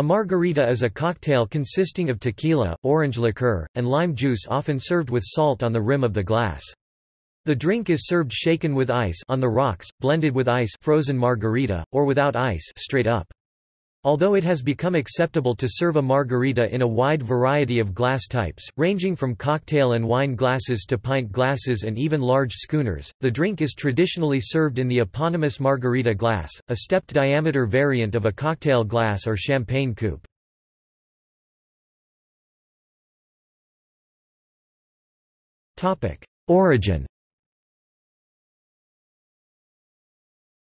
A margarita is a cocktail consisting of tequila, orange liqueur, and lime juice often served with salt on the rim of the glass. The drink is served shaken with ice on the rocks, blended with ice frozen margarita, or without ice straight up. Although it has become acceptable to serve a margarita in a wide variety of glass types, ranging from cocktail and wine glasses to pint glasses and even large schooners, the drink is traditionally served in the eponymous margarita glass, a stepped diameter variant of a cocktail glass or champagne coupe. Origin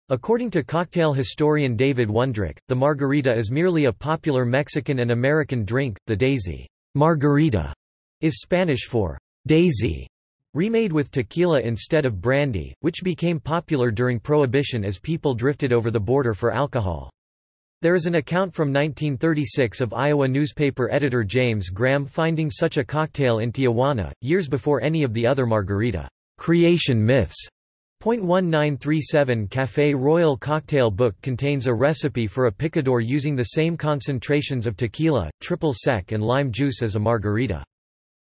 According to cocktail historian David Wondrich, the margarita is merely a popular Mexican and American drink. The daisy margarita is Spanish for daisy, remade with tequila instead of brandy, which became popular during Prohibition as people drifted over the border for alcohol. There is an account from 1936 of Iowa newspaper editor James Graham finding such a cocktail in Tijuana, years before any of the other margarita creation myths .1937 Café Royal cocktail book contains a recipe for a picador using the same concentrations of tequila, triple sec and lime juice as a margarita.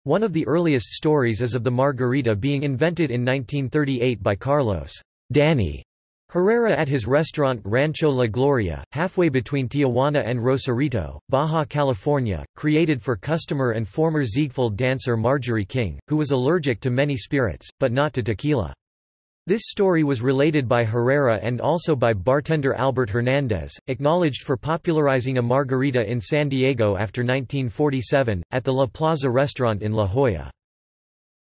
One of the earliest stories is of the margarita being invented in 1938 by Carlos Danny Herrera at his restaurant Rancho La Gloria, halfway between Tijuana and Rosarito, Baja California, created for customer and former Ziegfeld dancer Marjorie King, who was allergic to many spirits, but not to tequila. This story was related by Herrera and also by bartender Albert Hernandez, acknowledged for popularizing a margarita in San Diego after 1947, at the La Plaza restaurant in La Jolla.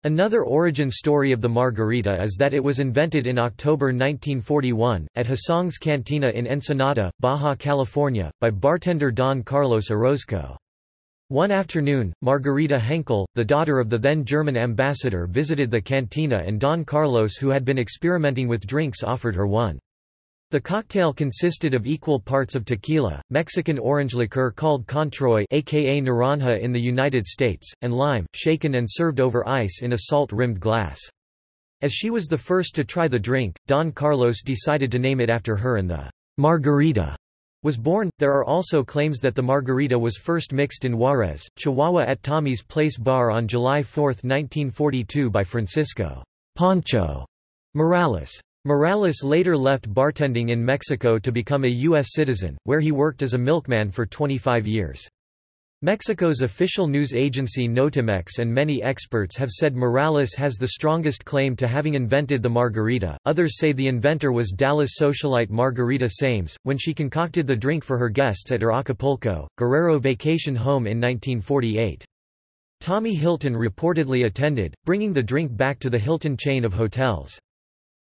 Another origin story of the margarita is that it was invented in October 1941, at Hussong's Cantina in Ensenada, Baja California, by bartender Don Carlos Orozco. One afternoon, Margarita Henkel, the daughter of the then German ambassador visited the cantina and Don Carlos who had been experimenting with drinks offered her one. The cocktail consisted of equal parts of tequila, Mexican orange liqueur called Controy aka Naranja in the United States, and lime, shaken and served over ice in a salt-rimmed glass. As she was the first to try the drink, Don Carlos decided to name it after her and the Margarita was born. There are also claims that the margarita was first mixed in Juarez, Chihuahua at Tommy's Place Bar on July 4, 1942 by Francisco Pancho Morales. Morales later left bartending in Mexico to become a U.S. citizen, where he worked as a milkman for 25 years. Mexico's official news agency Notimex and many experts have said Morales has the strongest claim to having invented the margarita. Others say the inventor was Dallas socialite Margarita Sames, when she concocted the drink for her guests at her Acapulco, Guerrero vacation home in 1948. Tommy Hilton reportedly attended, bringing the drink back to the Hilton chain of hotels.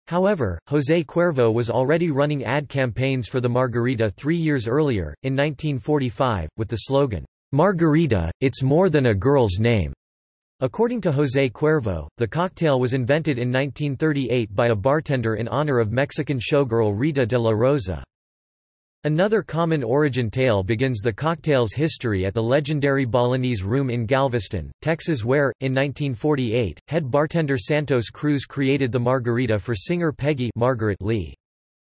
However, José Cuervo was already running ad campaigns for the margarita three years earlier, in 1945, with the slogan, Margarita, it's more than a girl's name. According to José Cuervo, the cocktail was invented in 1938 by a bartender in honor of Mexican showgirl Rita de la Rosa. Another common origin tale begins the cocktail's history at the legendary Balinese Room in Galveston, Texas where, in 1948, head bartender Santos Cruz created the margarita for singer Peggy Margaret Lee.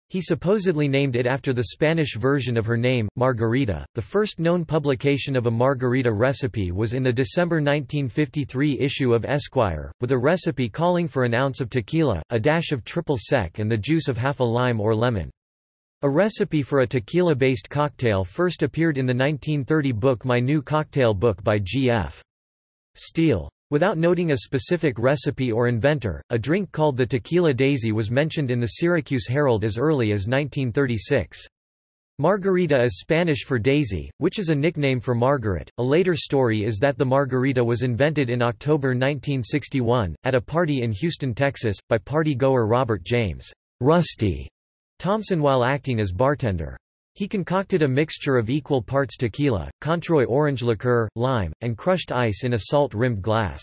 He supposedly named it after the Spanish version of her name, Margarita. The first known publication of a margarita recipe was in the December 1953 issue of Esquire, with a recipe calling for an ounce of tequila, a dash of triple sec and the juice of half a lime or lemon. A recipe for a tequila-based cocktail first appeared in the 1930 book My New Cocktail Book by G.F. Steele. Without noting a specific recipe or inventor, a drink called the tequila daisy was mentioned in the Syracuse Herald as early as 1936. Margarita is Spanish for daisy, which is a nickname for Margaret. A later story is that the margarita was invented in October 1961, at a party in Houston, Texas, by party goer Robert James Rusty Thompson while acting as bartender. He concocted a mixture of equal parts tequila, Controy orange liqueur, lime, and crushed ice in a salt-rimmed glass.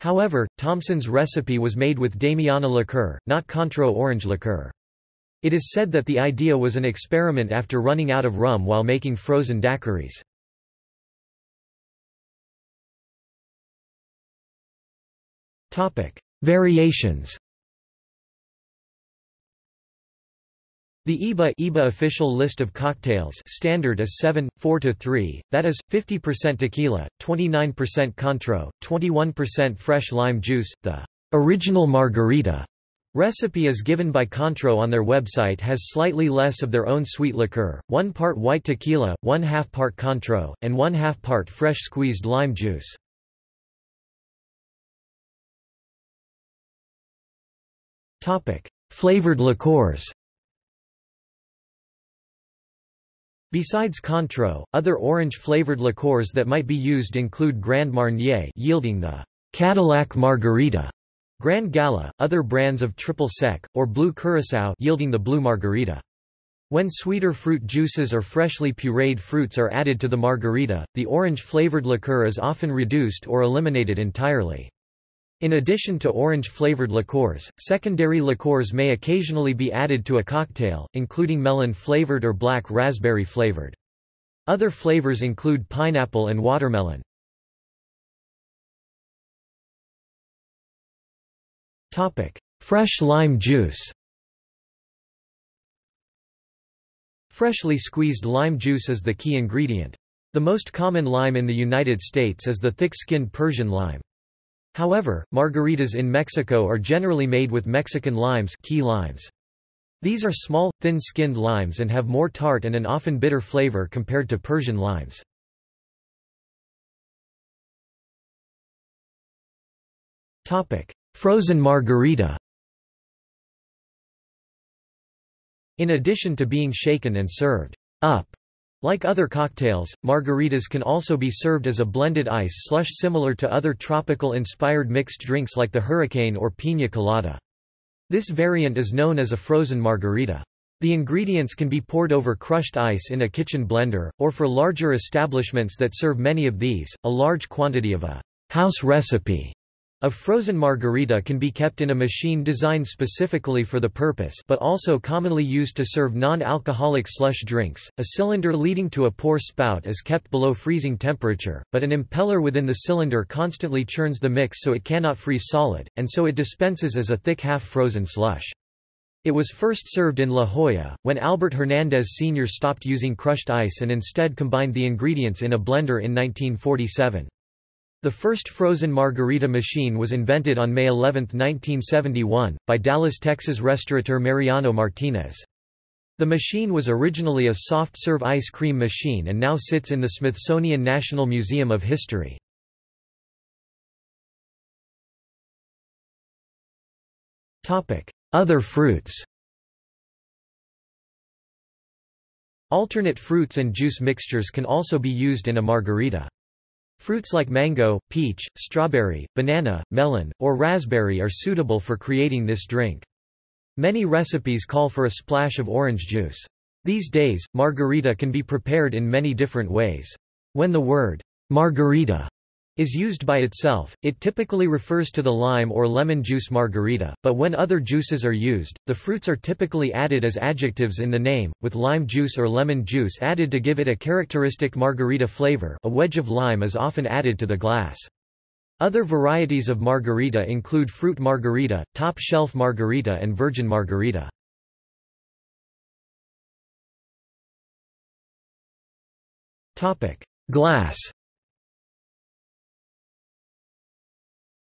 However, Thompson's recipe was made with Damiana liqueur, not Cointreau orange liqueur. It is said that the idea was an experiment after running out of rum while making frozen daiquiris. Variations The IBA, IBA official list of cocktails standard is 7, 4 to 3, that is, 50% tequila, 29% Cointreau, 21% fresh lime juice. The original margarita recipe is given by Cointreau on their website has slightly less of their own sweet liqueur, 1 part white tequila, 1 half part Cointreau, and 1 half part fresh squeezed lime juice. Flavored liqueurs Besides Cointreau, other orange-flavored liqueurs that might be used include Grand Marnier yielding the Cadillac Margarita, Grand Gala, other brands of triple sec, or Blue Curacao yielding the Blue Margarita. When sweeter fruit juices or freshly pureed fruits are added to the margarita, the orange-flavored liqueur is often reduced or eliminated entirely. In addition to orange-flavored liqueurs, secondary liqueurs may occasionally be added to a cocktail, including melon-flavored or black raspberry-flavored. Other flavors include pineapple and watermelon. Fresh lime juice Freshly squeezed lime juice is the key ingredient. The most common lime in the United States is the thick-skinned Persian lime. However, margaritas in Mexico are generally made with Mexican limes, key limes. These are small, thin-skinned limes and have more tart and an often bitter flavor compared to Persian limes. Topic: Frozen margarita In addition to being shaken and served up like other cocktails, margaritas can also be served as a blended ice slush similar to other tropical-inspired mixed drinks like the hurricane or piña colada. This variant is known as a frozen margarita. The ingredients can be poured over crushed ice in a kitchen blender, or for larger establishments that serve many of these, a large quantity of a house recipe a frozen margarita can be kept in a machine designed specifically for the purpose but also commonly used to serve non-alcoholic slush drinks. A cylinder leading to a pour spout is kept below freezing temperature, but an impeller within the cylinder constantly churns the mix so it cannot freeze solid, and so it dispenses as a thick half-frozen slush. It was first served in La Jolla, when Albert Hernandez Sr. stopped using crushed ice and instead combined the ingredients in a blender in 1947. The first frozen margarita machine was invented on May 11, 1971, by Dallas, Texas restaurateur Mariano Martinez. The machine was originally a soft-serve ice cream machine and now sits in the Smithsonian National Museum of History. Other fruits Alternate fruits and juice mixtures can also be used in a margarita. Fruits like mango, peach, strawberry, banana, melon, or raspberry are suitable for creating this drink. Many recipes call for a splash of orange juice. These days, margarita can be prepared in many different ways. When the word margarita is used by itself, it typically refers to the lime or lemon juice margarita, but when other juices are used, the fruits are typically added as adjectives in the name, with lime juice or lemon juice added to give it a characteristic margarita flavor a wedge of lime is often added to the glass. Other varieties of margarita include fruit margarita, top shelf margarita and virgin margarita. Glass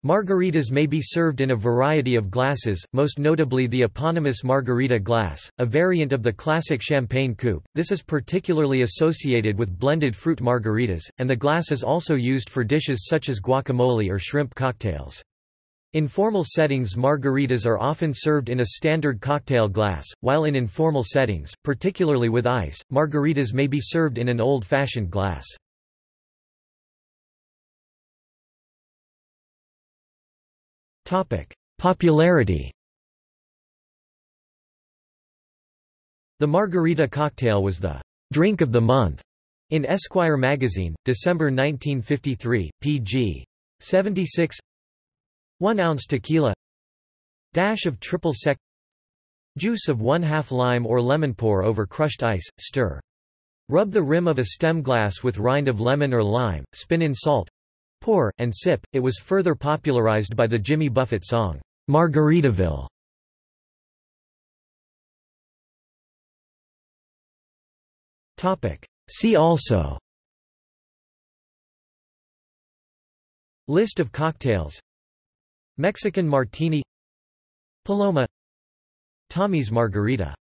Margaritas may be served in a variety of glasses, most notably the eponymous margarita glass, a variant of the classic champagne coupe. This is particularly associated with blended fruit margaritas, and the glass is also used for dishes such as guacamole or shrimp cocktails. In formal settings margaritas are often served in a standard cocktail glass, while in informal settings, particularly with ice, margaritas may be served in an old-fashioned glass. Popularity. The margarita cocktail was the drink of the month in Esquire magazine, December 1953, pg. 76 1 ounce tequila. Dash of triple sec. Juice of 1 half lime or lemon pour over crushed ice, stir. Rub the rim of a stem glass with rind of lemon or lime, spin in salt, Pour, and Sip, it was further popularized by the Jimmy Buffett song, Margaritaville. See also. List of cocktails. Mexican martini. Paloma. Tommy's margarita.